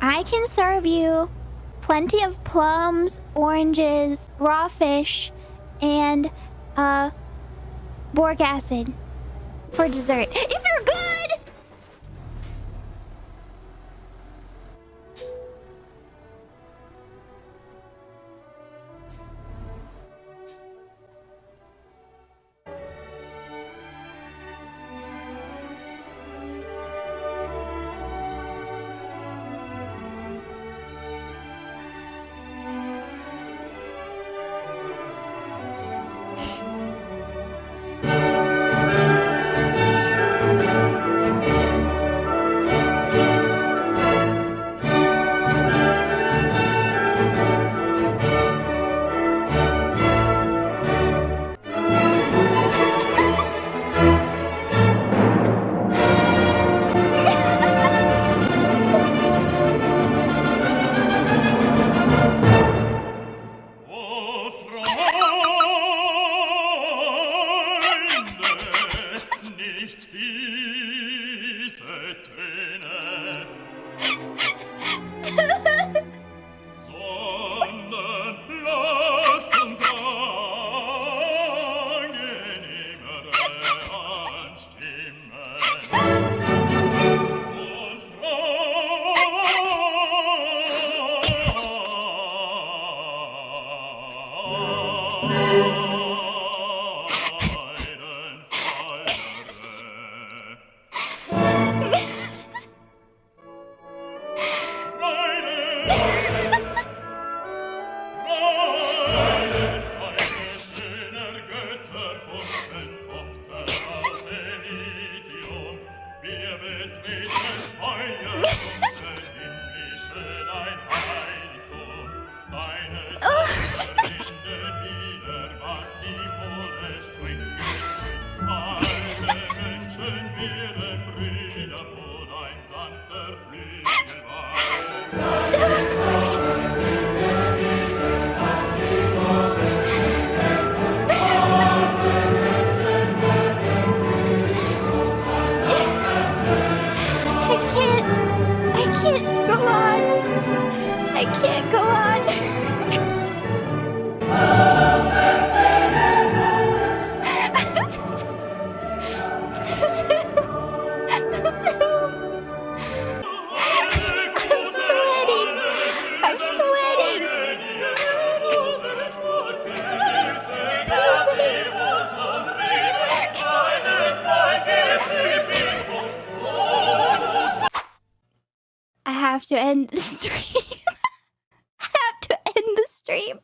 I can serve you plenty of plums, oranges, raw fish, and uh, boric acid for dessert. If you're good! te. Alle Menschen werden Brüder, wo dein sanfter Flügel war. Can't go on. I can't go on. have to end the stream. I have to end the stream.